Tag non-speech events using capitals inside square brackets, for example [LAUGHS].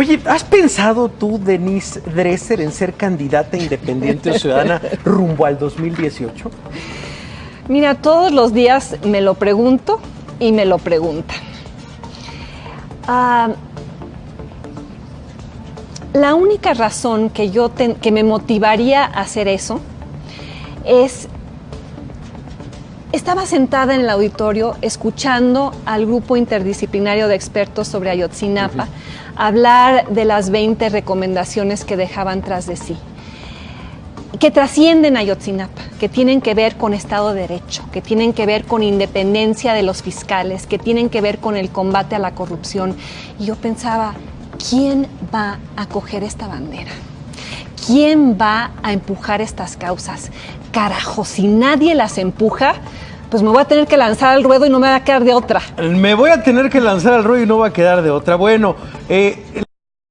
Oye, ¿has pensado tú, Denise Dresser, en ser candidata independiente o [LAUGHS] ciudadana rumbo al 2018? Mira, todos los días me lo pregunto y me lo preguntan. Ah, la única razón que yo que me motivaría a hacer eso es estaba sentada en el auditorio escuchando al grupo interdisciplinario de expertos sobre Ayotzinapa hablar de las 20 recomendaciones que dejaban tras de sí, que trascienden Ayotzinapa, que tienen que ver con Estado de Derecho, que tienen que ver con independencia de los fiscales, que tienen que ver con el combate a la corrupción. Y yo pensaba, ¿quién va a coger esta bandera? ¿Quién va a empujar estas causas? Carajo, si nadie las empuja, pues me voy a tener que lanzar al ruedo y no me va a quedar de otra. Me voy a tener que lanzar al ruedo y no va a quedar de otra. Bueno, eh,